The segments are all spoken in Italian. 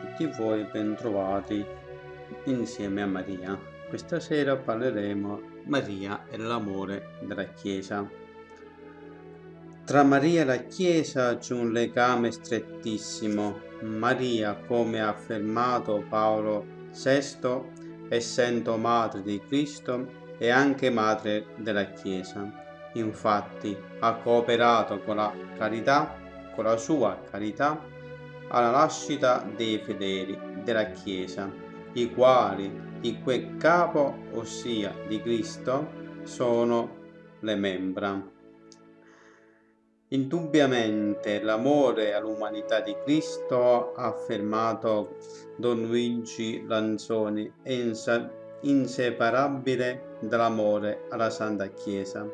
tutti voi bentrovati insieme a Maria. Questa sera parleremo Maria e l'amore della Chiesa. Tra Maria e la Chiesa c'è un legame strettissimo. Maria, come ha affermato Paolo VI, essendo madre di Cristo, è anche madre della Chiesa. Infatti ha cooperato con la carità, con la sua carità alla nascita dei fedeli della Chiesa, i quali di quel capo, ossia di Cristo, sono le membra. Indubbiamente l'amore all'umanità di Cristo, ha affermato Don Luigi Lanzoni, è inseparabile dall'amore alla Santa Chiesa,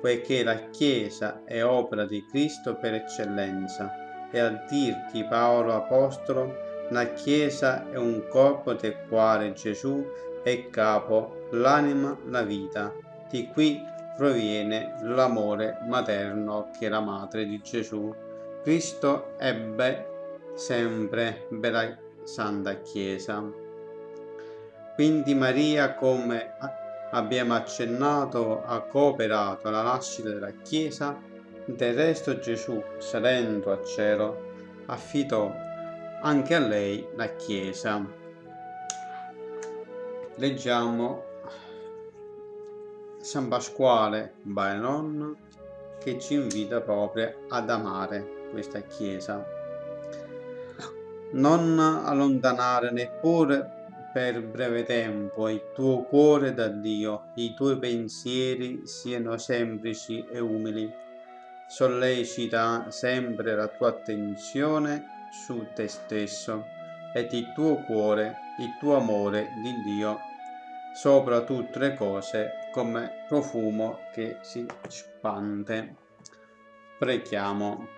poiché la Chiesa è opera di Cristo per eccellenza e a dirti Paolo Apostolo, la Chiesa è un corpo del quale Gesù è capo, l'anima, la vita. Di qui proviene l'amore materno che la madre di Gesù. Cristo ebbe sempre bella Santa Chiesa. Quindi Maria, come abbiamo accennato, ha cooperato alla nascita della Chiesa del resto Gesù, salendo a cielo, affidò anche a lei la Chiesa. Leggiamo San Pasquale Bainon che ci invita proprio ad amare questa Chiesa. Non allontanare neppure per breve tempo il tuo cuore da Dio, i tuoi pensieri siano semplici e umili sollecita sempre la tua attenzione su te stesso ed il tuo cuore, il tuo amore di Dio sopra tutte le cose come profumo che si spande. Preghiamo.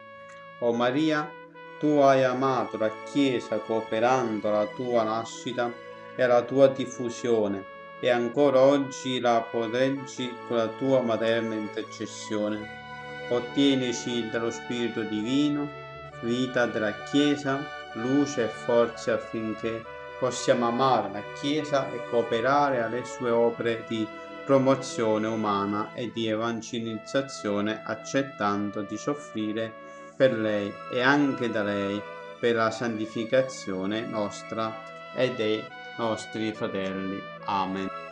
O Maria, tu hai amato la Chiesa cooperando alla tua nascita e alla tua diffusione e ancora oggi la proteggi con la tua materna intercessione ottienici dallo Spirito Divino, vita della Chiesa, luce e forza affinché possiamo amare la Chiesa e cooperare alle sue opere di promozione umana e di evangelizzazione accettando di soffrire per lei e anche da lei per la santificazione nostra e dei nostri fratelli. Amen.